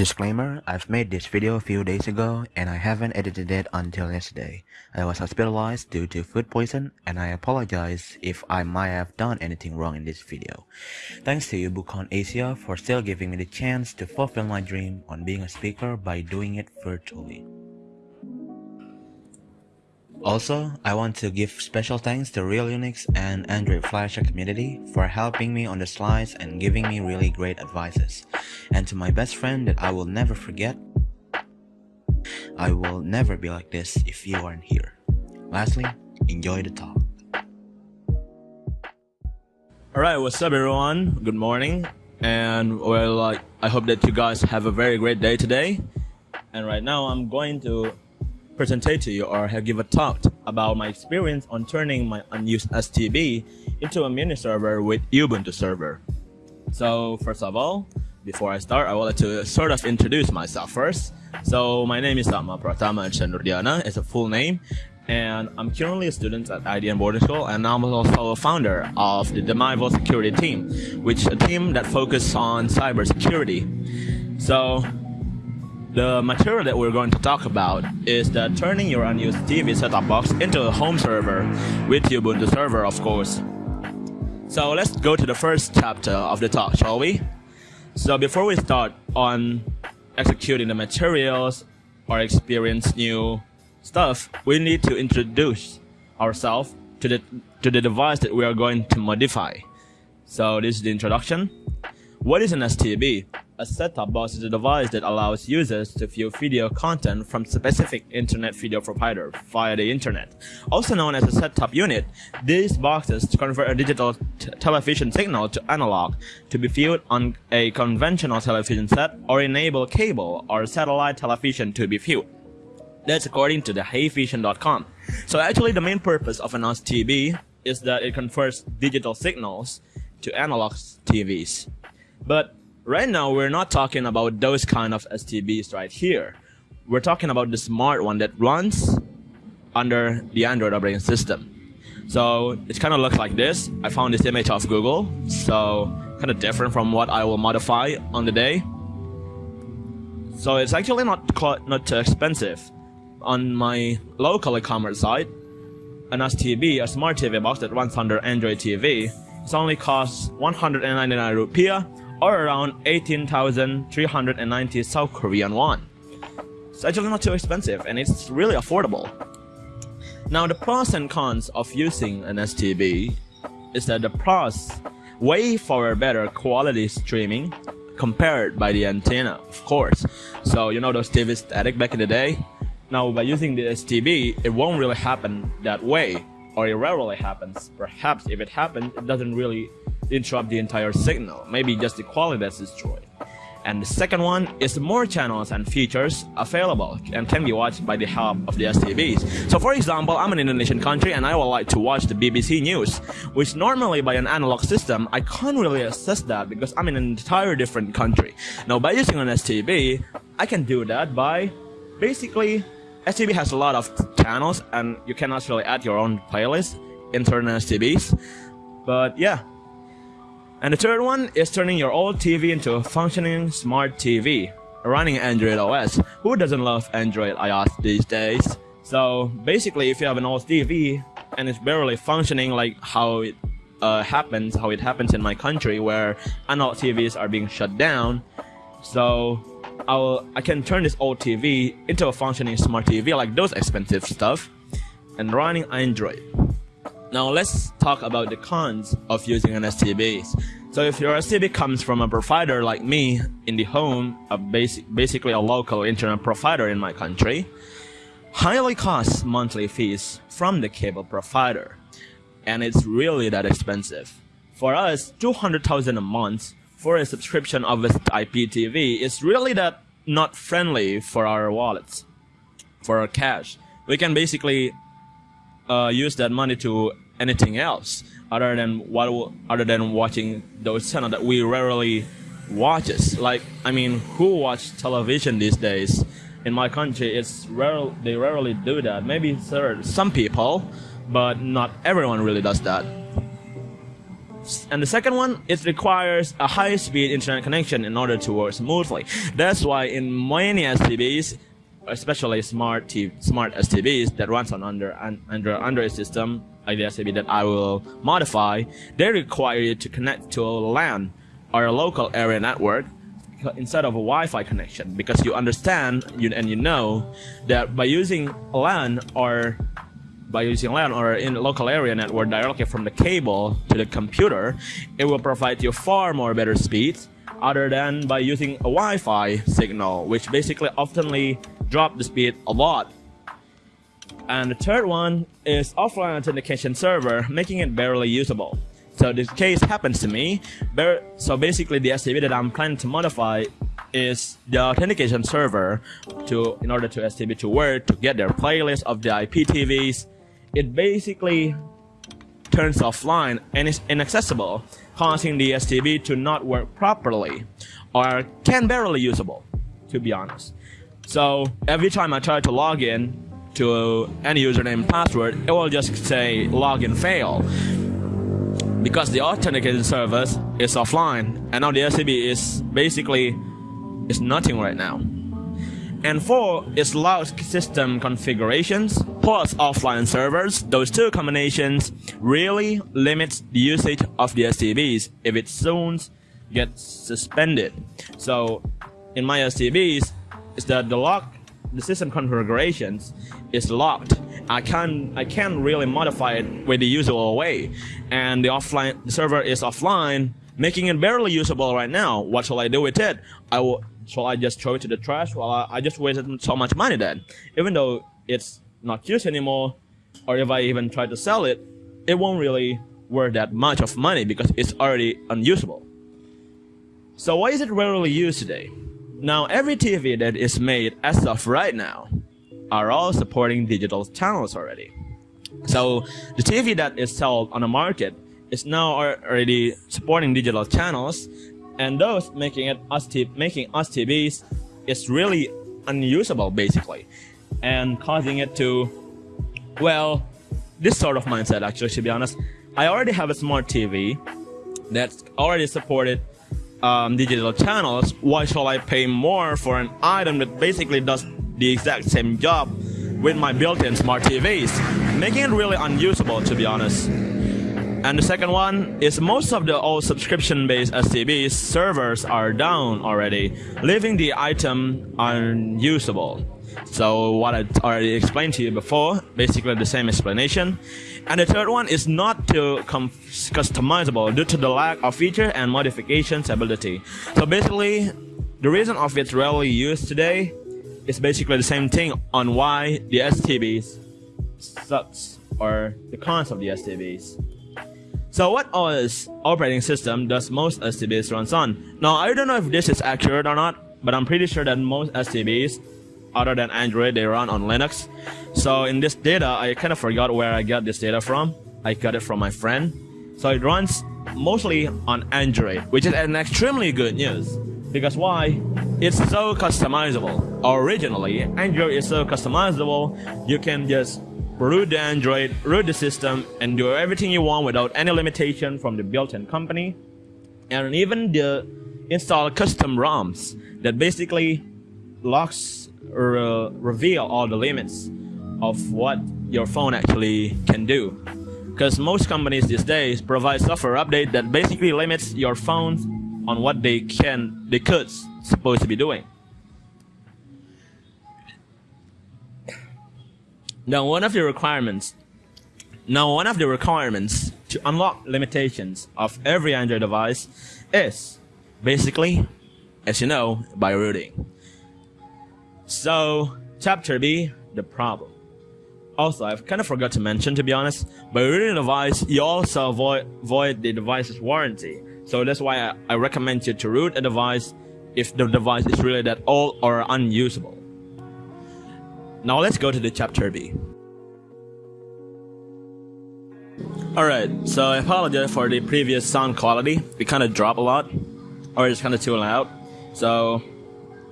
Disclaimer, I've made this video a few days ago and I haven't edited it until yesterday. I was hospitalized due to food poison and I apologize if I might have done anything wrong in this video. Thanks to UbuCon Asia for still giving me the chance to fulfill my dream on being a speaker by doing it virtually. Also, I want to give special thanks to Real Unix and Android Flasher community for helping me on the slides and giving me really great advices. And to my best friend that I will never forget, I will never be like this if you aren't here. Lastly, enjoy the talk. Alright, what's up everyone? Good morning. And well, I hope that you guys have a very great day today. And right now I'm going to presentate to you or have give a talk about my experience on turning my unused STB into a mini server with Ubuntu server. So first of all, before I start, I like to sort of introduce myself first. So my name is Sama Pratama Chandrudiana, it's a full name, and I'm currently a student at IDN Boarding School, and I'm also a founder of the Demival Security Team, which is a team that focuses on cybersecurity. So the material that we're going to talk about is that turning your unused TV setup box into a home server with Ubuntu server, of course. So let's go to the first chapter of the talk, shall we? So before we start on executing the materials or experience new stuff, we need to introduce ourselves to the to the device that we are going to modify. So this is the introduction. What is an STB? A set-top box is a device that allows users to view video content from specific internet video provider via the internet. Also known as a set-top unit, these boxes convert a digital television signal to analog to be viewed on a conventional television set or enable cable or satellite television to be viewed. That's according to the heyvision.com. So actually the main purpose of an STB is that it converts digital signals to analog TVs. But right now we're not talking about those kind of STBs right here. We're talking about the smart one that runs under the Android operating system. So it kind of looks like this. I found this image off Google, so kind of different from what I will modify on the day. So it's actually not not too expensive. On my local e-commerce site, an STB, a smart TV box that runs under Android TV, it only costs 199 rupiah or around 18,390 South Korean won. It's actually not too expensive and it's really affordable. Now the pros and cons of using an STB is that the pros way for better quality streaming compared by the antenna, of course. So you know those TV static back in the day? Now by using the STB, it won't really happen that way, or it rarely happens. Perhaps if it happens, it doesn't really interrupt the entire signal, maybe just the quality that's destroyed. And the second one is more channels and features available and can be watched by the help of the STBs. So for example, I'm an Indonesian country and I would like to watch the BBC News, which normally by an analog system, I can't really access that because I'm in an entire different country. Now by using an STB, I can do that by basically, STB has a lot of channels and you can actually add your own playlist internal STBs. But yeah, and the third one is turning your old TV into a functioning smart TV, running Android OS. Who doesn't love Android iOS these days? So basically, if you have an old TV and it's barely functioning like how it uh, happens, how it happens in my country where analog TVs are being shut down, so I'll I can turn this old TV into a functioning smart TV like those expensive stuff, and running Android. Now let's talk about the cons of using an STB. So if your STB comes from a provider like me IndiHome, a basic, basically a local internet provider in my country, highly costs monthly fees from the cable provider. And it's really that expensive. For us, 200,000 a month for a subscription of IPTV is really that not friendly for our wallets, for our cash. We can basically uh, use that money to anything else other than what other than watching those channels that we rarely watches. Like I mean, who watch television these days? In my country, it's rare. They rarely do that. Maybe some people, but not everyone really does that. And the second one, it requires a high-speed internet connection in order to work smoothly. That's why in many STBs, especially smart T- smart STBs that runs on under under Android system, like the STB that I will modify, they require you to connect to a LAN or a local area network instead of a Wi-Fi connection because you understand you, and you know that by using LAN or by using LAN or in local area network directly from the cable to the computer, it will provide you far more better speeds other than by using a Wi-Fi signal, which basically oftenly drop the speed a lot. And the third one is offline authentication server, making it barely usable. So this case happens to me. So basically the STB that I'm planning to modify is the authentication server to in order to STB to work to get their playlist of the IPTVs. It basically turns offline and is inaccessible, causing the STB to not work properly or can barely usable, to be honest. So every time I try to log in to any username and password, it will just say login fail because the authentication service is offline and now the STB is basically is nothing right now. And four is loud system configurations plus offline servers. Those two combinations really limits the usage of the STBs if it soon gets suspended. So in my STBs, is that the lock the system configurations is locked. I can't I can't really modify it with the usual way, and the offline the server is offline, making it barely usable right now. What shall I do with it? I will shall I just throw it to the trash? Well, I, I just wasted so much money then, even though it's not used anymore, or if I even try to sell it, it won't really worth that much of money because it's already unusable. So why is it rarely used today? Now, every TV that is made as of right now are all supporting digital channels already. So the TV that is sold on the market is now already supporting digital channels, and those making it us making us TVs is really unusable basically, and causing it to, well, this sort of mindset actually to be honest. I already have a smart TV that's already supported um, digital channels, why shall I pay more for an item that basically does the exact same job with my built-in smart TVs, making it really unusable to be honest. And the second one is most of the old subscription-based STBs servers are down already, leaving the item unusable. So what I already explained to you before, basically the same explanation. And the third one is not too customizable due to the lack of feature and modifications ability. So basically, the reason of it's rarely used today is basically the same thing on why the STBs sucks or the cons of the STBs. So what OS operating system does most STBs runs on? Now I don't know if this is accurate or not, but I'm pretty sure that most STBs other than Android, they run on Linux. So in this data, I kind of forgot where I got this data from. I got it from my friend. So it runs mostly on Android, which is an extremely good news. Because why? It's so customizable. Originally, Android is so customizable, you can just root the Android, root the system, and do everything you want without any limitation from the built-in company. And even the install custom ROMs that basically locks re reveal all the limits of what your phone actually can do. Because most companies these days provide software update that basically limits your phone on what they can, they could supposed to be doing. Now, one of the requirements, now one of the requirements to unlock limitations of every Android device is basically, as you know, by rooting. So, chapter B, the problem. Also, I've kind of forgot to mention, to be honest, by rooting a device, you also avoid, void the device's warranty. So that's why I, I recommend you to root a device if the device is really that old or unusable. Now let's go to the chapter B. Alright, so I apologize for the previous sound quality. It kind of dropped a lot, or it's kind of too loud. So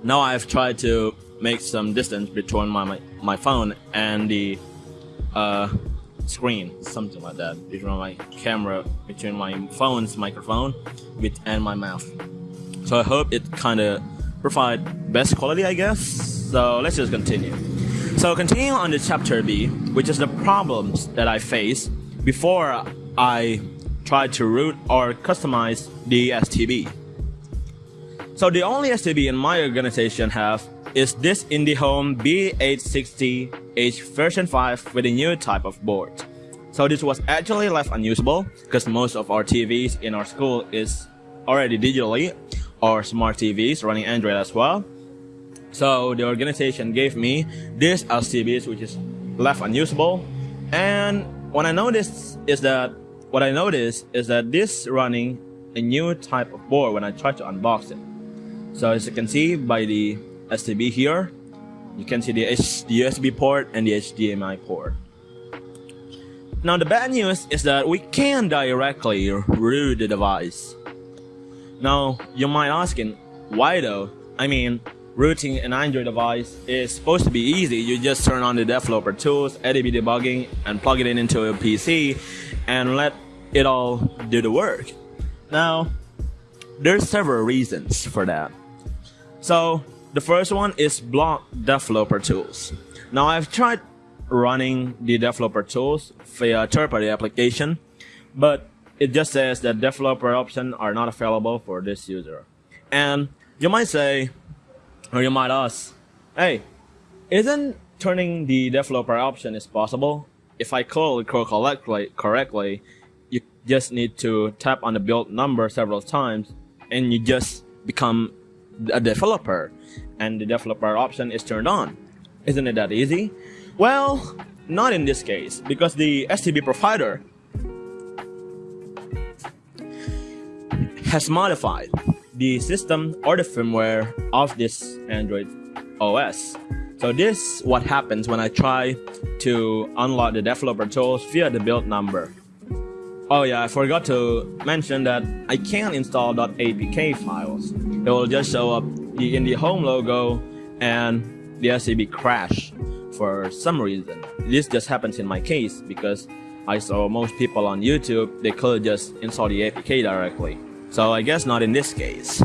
now I've tried to make some distance between my, my, my phone and the uh, screen, something like that, between my camera, between my phone's microphone, with and my mouth. So I hope it kind of provide best quality, I guess. So let's just continue. So continuing on the chapter B, which is the problems that I face before I try to root or customize the STB. So the only STB in my organization have is this IndiHome B860H version 5 with a new type of board. So this was actually left unusable because most of our TVs in our school is already digitally or smart TVs running Android as well. So the organization gave me this STBs which is left unusable and what I noticed is that what I noticed is that this running a new type of board when I try to unbox it. So as you can see by the STB here, you can see the, USB port and the HDMI port. Now the bad news is that we can directly root the device. Now you might asking, why though? I mean, rooting an Android device is supposed to be easy. You just turn on the developer tools, ADB debugging, and plug it in into a PC, and let it all do the work. Now, there's several reasons for that. So the first one is block developer tools. Now I've tried running the developer tools via third-party application, but it just says that developer options are not available for this user. And you might say, or you might ask, hey, isn't turning the developer option is possible? If I call it correctly, correctly, you just need to tap on the build number several times and you just become a developer and the developer option is turned on. Isn't it that easy? Well, not in this case because the STB provider has modified the system or the firmware of this Android OS. So this what happens when I try to unlock the developer tools via the build number. Oh yeah, I forgot to mention that I can't install .apk files. It will just show up in the home logo and the STB crash for some reason. This just happens in my case because I saw most people on YouTube, they could just install the APK directly. So I guess not in this case.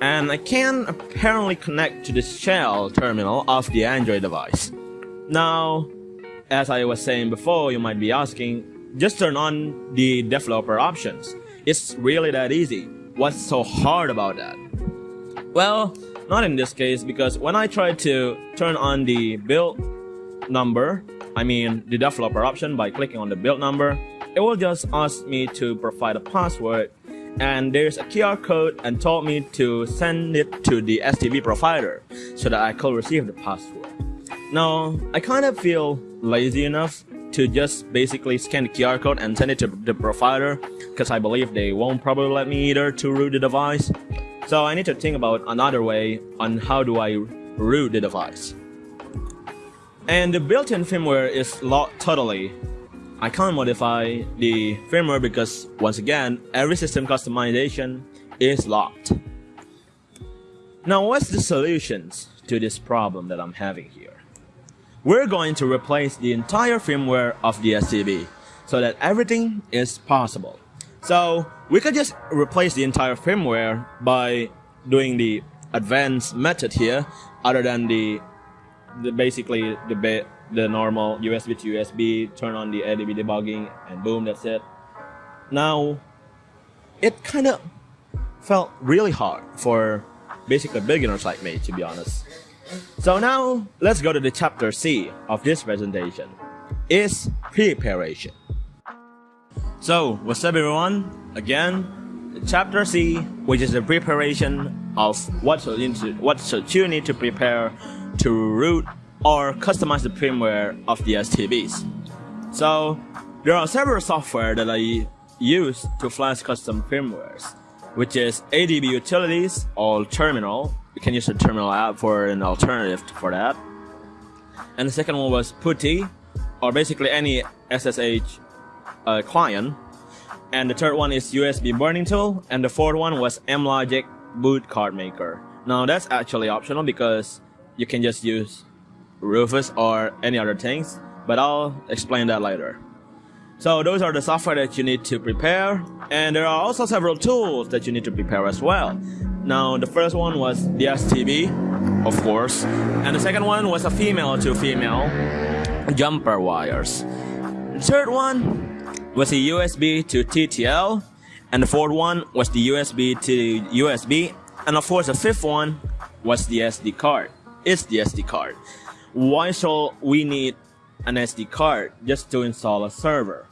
And I can apparently connect to the shell terminal of the Android device. Now, as I was saying before, you might be asking, just turn on the developer options. It's really that easy. What's so hard about that? Well, not in this case because when I try to turn on the build number, I mean the developer option by clicking on the build number, it will just ask me to provide a password and there's a QR code and told me to send it to the STB provider so that I could receive the password. Now, I kind of feel lazy enough to just basically scan the QR code and send it to the provider because I believe they won't probably let me either to root the device. So I need to think about another way on how do I root the device. And the built-in firmware is locked totally. I can't modify the firmware because once again, every system customization is locked. Now what's the solutions to this problem that I'm having here? We're going to replace the entire firmware of the STB so that everything is possible. So we could just replace the entire firmware by doing the advanced method here other than the, the basically the the normal USB to USB, turn on the ADB debugging, and boom, that's it. Now, it kind of felt really hard for basically beginners like me, to be honest. So now let's go to the chapter C of this presentation. Is preparation. So what's up everyone? Again, chapter C, which is the preparation of what should you, what should you need to prepare to root or customize the firmware of the STBs. So there are several software that I use to flash custom firmwares, which is ADB Utilities or Terminal, you can use the terminal app for an alternative for that. And the second one was PuTTY, or basically any SSH uh, client. And the third one is USB burning tool. And the fourth one was Amlogic boot card maker. Now that's actually optional because you can just use Rufus or any other things, but I'll explain that later. So those are the software that you need to prepare, and there are also several tools that you need to prepare as well. Now the first one was the STB, of course, and the second one was a female to female jumper wires. The third one was a USB to TTL, and the fourth one was the USB to USB, and of course the fifth one was the SD card. It's the SD card. Why shall we need an SD card just to install a server?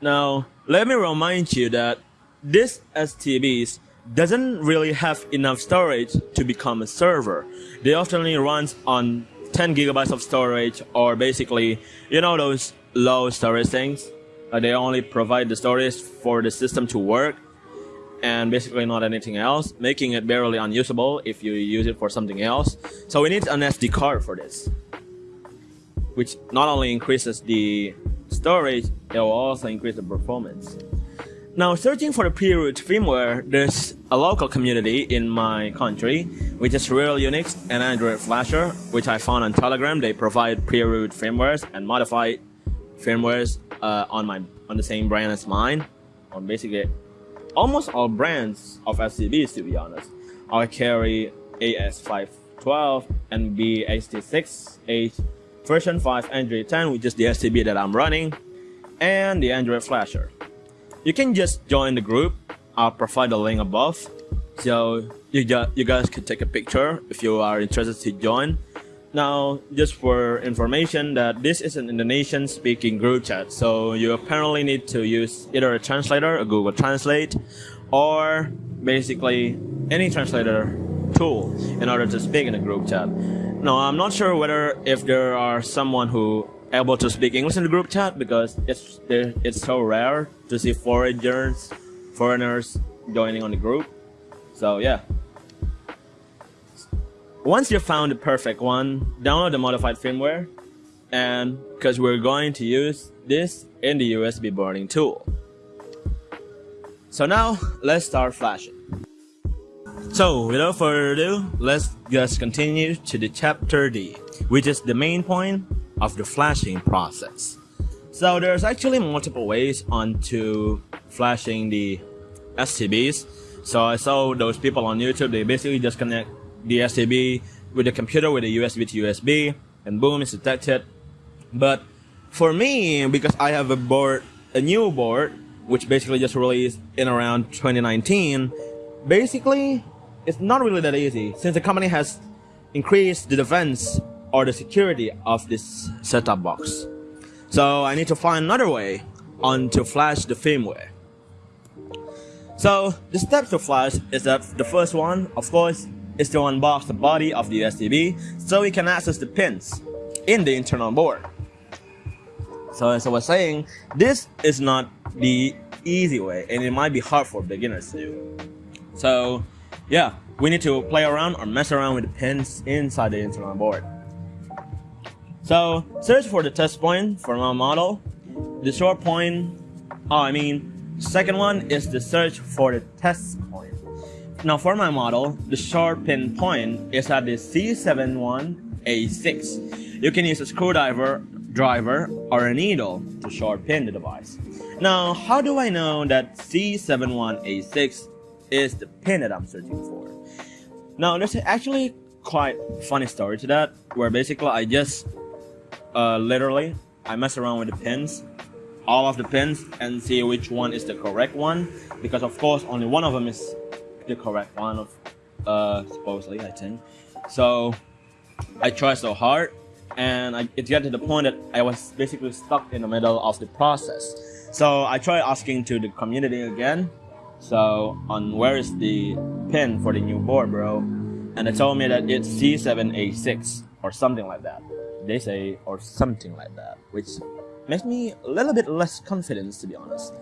Now, let me remind you that this STBs doesn't really have enough storage to become a server. They often only runs on 10 gigabytes of storage or basically, you know those low storage things? Uh, they only provide the storage for the system to work and basically not anything else, making it barely unusable if you use it for something else. So we need an SD card for this, which not only increases the storage, it will also increase the performance. Now, searching for the pre-root firmware, there's a local community in my country, which is Real Unix and Android Flasher, which I found on Telegram. They provide pre-root firmwares and modified firmwares uh, on my on the same brand as mine, on basically almost all brands of STBs, to be honest. I carry AS512 and B860H version 5 Android 10, which is the STB that I'm running, and the Android Flasher you can just join the group. I'll provide the link above. So you, you guys can take a picture if you are interested to join. Now, just for information that this is an Indonesian speaking group chat, so you apparently need to use either a translator, a Google Translate, or basically any translator tool in order to speak in a group chat. Now, I'm not sure whether if there are someone who able to speak English in the group chat because it's it's so rare to see foreigners foreigners joining on the group. So yeah. Once you found the perfect one, download the modified firmware and because we're going to use this in the USB burning tool. So now let's start flashing. So without further ado, let's just continue to the chapter D, which is the main point of the flashing process. So there's actually multiple ways onto flashing the STBs. So I saw those people on YouTube, they basically just connect the STB with the computer with a USB to USB and boom, it's detected. But for me, because I have a board, a new board, which basically just released in around 2019, basically it's not really that easy since the company has increased the defense or the security of this setup box. So I need to find another way on to flash the firmware. So the steps to flash is that the first one, of course, is to unbox the body of the STB so we can access the pins in the internal board. So as I was saying, this is not the easy way and it might be hard for beginners to do. So yeah, we need to play around or mess around with the pins inside the internal board. So search for the test point for my model. The short point, oh, I mean, second one is the search for the test point. Now for my model, the short pin point is at the C71A6. You can use a screwdriver, driver, or a needle to short pin the device. Now, how do I know that C71A6 is the pin that I'm searching for? Now, there's actually quite funny story to that, where basically I just uh, literally, I mess around with the pins, all of the pins, and see which one is the correct one. Because of course, only one of them is the correct one of, uh, supposedly, I think. So, I try so hard, and I, it got to the point that I was basically stuck in the middle of the process. So I tried asking to the community again, so on where is the pin for the new board, bro? And they told me that it's C7A6 or something like that they say, or something like that, which makes me a little bit less confident to be honest.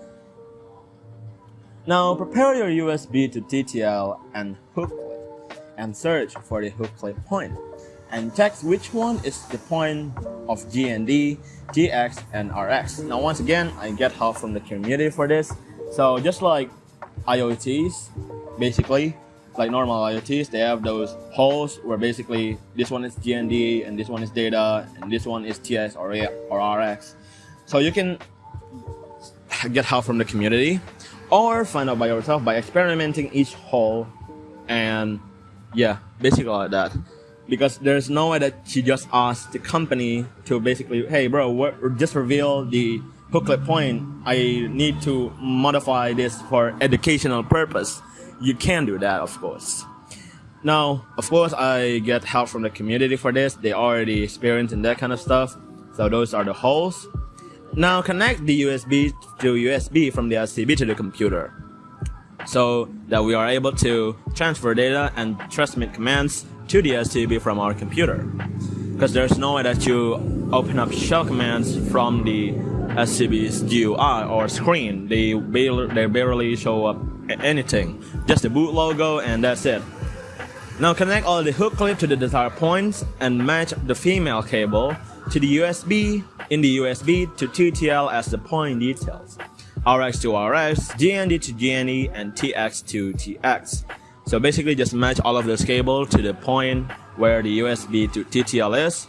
Now prepare your USB to TTL and hook clip and search for the hook clip point and check which one is the point of GND, TX, and RX. Now once again, I get help from the community for this. So just like IoTs, basically, like normal IoTs, they have those holes where basically this one is GND and this one is data and this one is TS or, or RX. So you can get help from the community or find out by yourself by experimenting each hole and yeah basically like that. Because there's no way that you just ask the company to basically hey bro what, just reveal the hooklet point. I need to modify this for educational purpose you can do that of course now of course i get help from the community for this they already experienced in that kind of stuff so those are the holes now connect the usb to usb from the STB to the computer so that we are able to transfer data and transmit commands to the STB from our computer. Because there's no way that you open up shell commands from the STB's GUI or screen. They barely, they barely show up anything. Just the boot logo and that's it. Now connect all the hook clip to the desired points and match the female cable to the USB in the USB to TTL as the point details. RX to RX, GND to GND, and TX to TX. So basically just match all of those cable to the point where the USB to TTL is,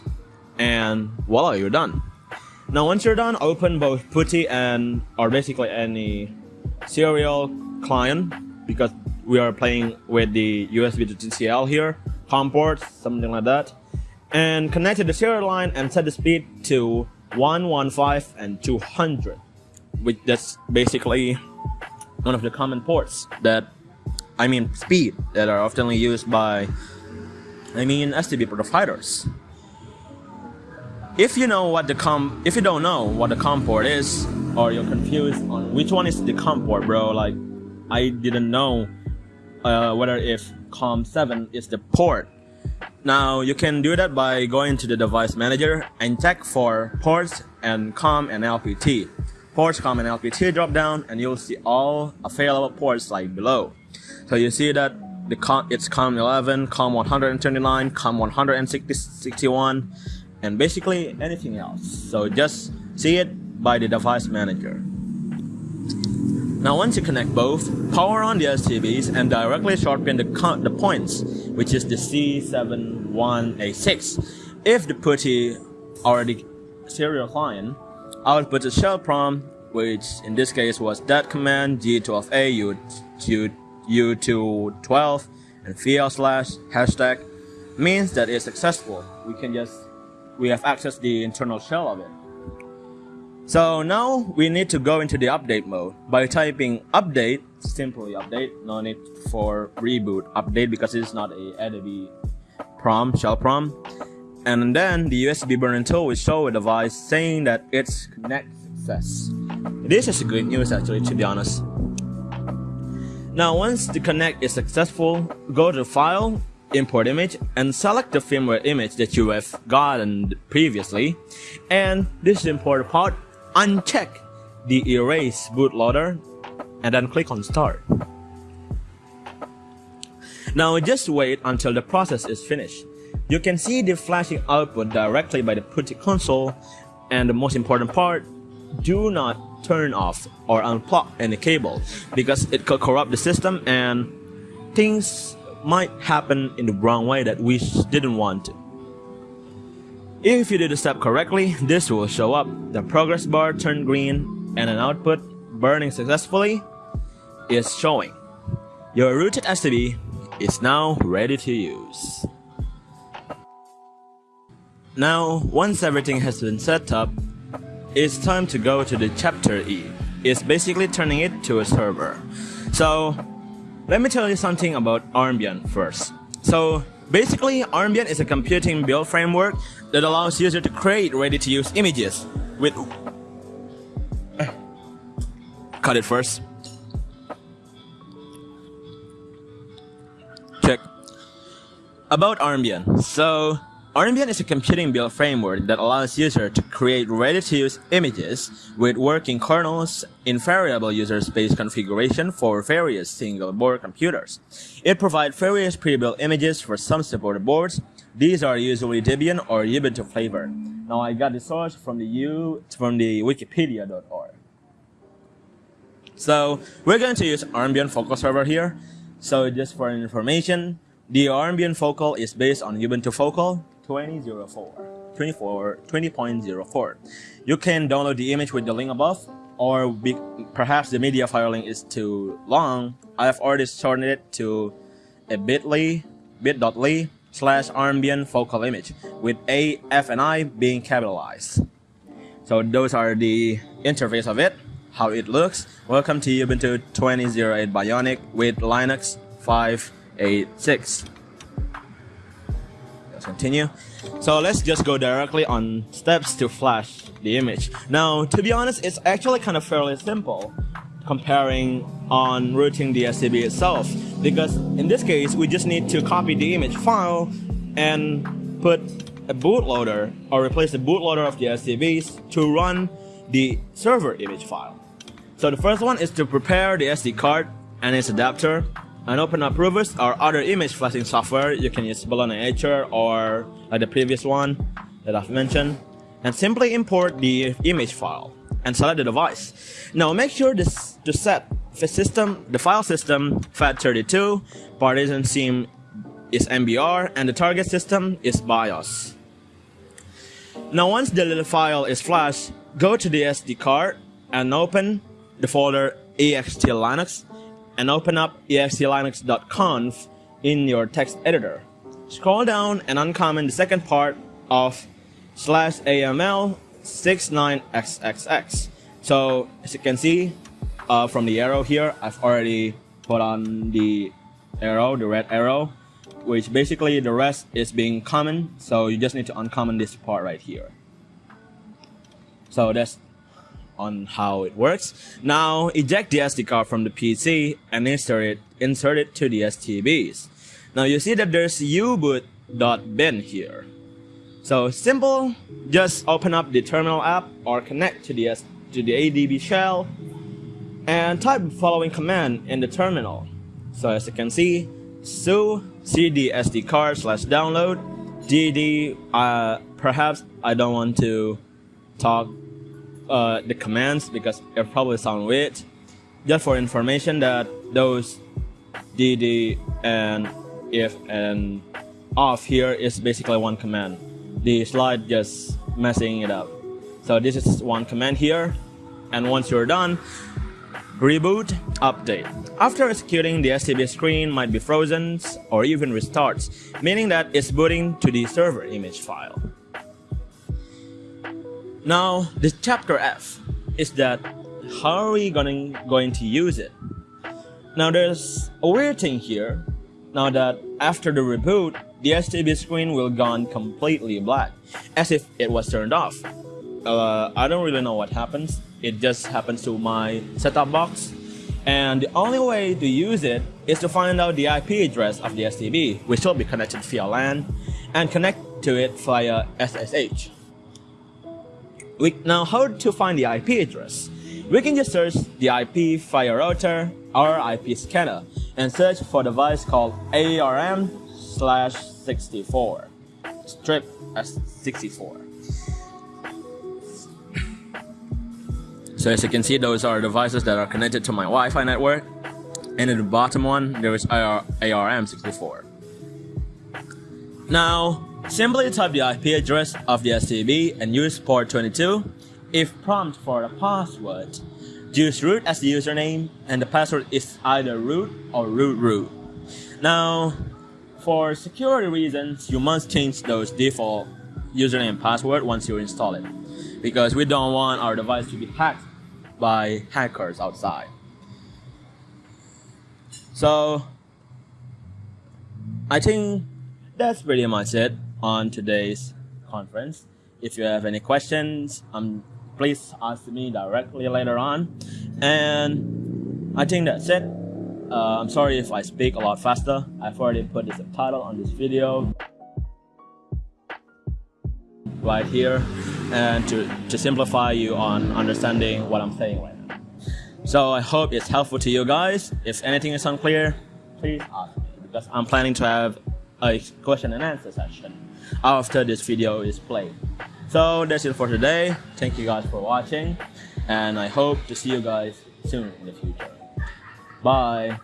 and voila, you're done. Now once you're done, open both PuTTY and, or basically any serial client, because we are playing with the USB to TTL here, COM ports, something like that, and connect to the serial line and set the speed to 115 and 200 which that's basically one of the common ports that I mean speed that are often used by I mean STB providers. If you know what the com if you don't know what the COM port is or you're confused on which one is the COM port bro like I didn't know uh, whether if COM7 is the port now you can do that by going to the device manager and check for ports and COM and LPT ports COM and LPT drop down and you'll see all available ports like below. So you see that the COM, it's COM 11, COM 129, COM 161, and basically anything else. So just see it by the device manager. Now once you connect both, power on the STBs and directly sharpen the, the points, which is the C71A6. If the PuTTY or the serial client output a shell prompt, which in this case was that command g12a u, u, u212 and vl slash hashtag means that it's successful. We can just, we have accessed the internal shell of it. So now we need to go into the update mode by typing update, simply update, no need for reboot update because it's not a ADB prom, shell prom and then the USB burning tool will show a device saying that it's connect success. This is a good news actually to be honest. Now once the connect is successful, go to file, import image and select the firmware image that you have gotten previously and this is the important part, uncheck the erase bootloader and then click on start. Now just wait until the process is finished. You can see the flashing output directly by the PuTTY console and the most important part, do not turn off or unplug any cable because it could corrupt the system and things might happen in the wrong way that we didn't want to. If you did the step correctly, this will show up. The progress bar turned green and an output burning successfully is showing. Your rooted STB is now ready to use. Now, once everything has been set up, it's time to go to the chapter E. It's basically turning it to a server. So, let me tell you something about Armbian first. So, basically, Armbian is a computing build framework that allows users to create ready-to-use images with... Cut it first. Check. About Armbian. So, Armbian is a computing build framework that allows users to create ready-to-use images with working kernels in variable user space configuration for various single-board computers. It provides various pre-built images for some supported boards. These are usually Debian or Ubuntu flavor. Now I got the source from the U from the wikipedia.org. So we're going to use Armbian Focal Server here. So just for information, the Armbian Focal is based on Ubuntu Focal 2004, 20.04. You can download the image with the link above or be, perhaps the media file link is too long, I have already shortened it to a bit.ly, bit.ly slash Armbian focal image with A, F, and I being capitalized. So those are the interface of it, how it looks. Welcome to Ubuntu 20.08 Bionic with Linux 586. Continue. So let's just go directly on steps to flash the image. Now, to be honest, it's actually kind of fairly simple comparing on rooting the STB itself because in this case we just need to copy the image file and put a bootloader or replace the bootloader of the STBs to run the server image file. So the first one is to prepare the SD card and its adapter and open up Rufus or other image flashing software. You can use Balena Etcher or like the previous one that I've mentioned and simply import the image file and select the device. Now make sure this to set the system, the file system FAT32, partition sim is MBR, and the target system is BIOS. Now once the little file is flashed, go to the SD card and open the folder ext linux and open up extlinux.conf in your text editor. Scroll down and uncomment the second part of slash AML 69XXX. So as you can see uh, from the arrow here, I've already put on the arrow, the red arrow, which basically the rest is being common. So you just need to uncomment this part right here. So that's on how it works. Now eject the SD card from the PC and insert it, insert it to the STBs. Now you see that there's uboot.bin here. So simple, just open up the terminal app or connect to the, to the ADB shell and type the following command in the terminal. So as you can see, su cd sd card slash download dd uh, perhaps I don't want to talk uh, the commands because it probably sound weird. Just for information that those dd and if and off here is basically one command the slide just messing it up. So this is one command here. And once you're done, reboot, update. After executing, the STB screen might be frozen or even restarts, meaning that it's booting to the server image file. Now, the chapter F is that how are we going, going to use it? Now there's a weird thing here. Now that after the reboot, the STB screen will gone completely black, as if it was turned off. Uh, I don't really know what happens, it just happens to my setup box. And the only way to use it is to find out the IP address of the STB, which will be connected via LAN, and connect to it via SSH. We, now how to find the IP address? We can just search the IP via router or IP scanner and search for device called ARM slash 64. Strip as 64. So as you can see, those are devices that are connected to my Wi-Fi network. And in the bottom one, there is AR ARM64. Now, simply type the IP address of the STB and use port 22. If prompt for the password, use root as the username and the password is either root or root root. Now, for security reasons, you must change those default username and password once you install it. Because we don't want our device to be hacked by hackers outside. So, I think that's pretty much it on today's conference. If you have any questions, um, please ask me directly later on. And I think that's it. Uh, I'm sorry if I speak a lot faster. I've already put the subtitle on this video right here and to, to simplify you on understanding what I'm saying right now. So I hope it's helpful to you guys. If anything is unclear, please ask me because I'm planning to have a question and answer session after this video is played. So that's it for today. Thank you guys for watching and I hope to see you guys soon in the future. Bye.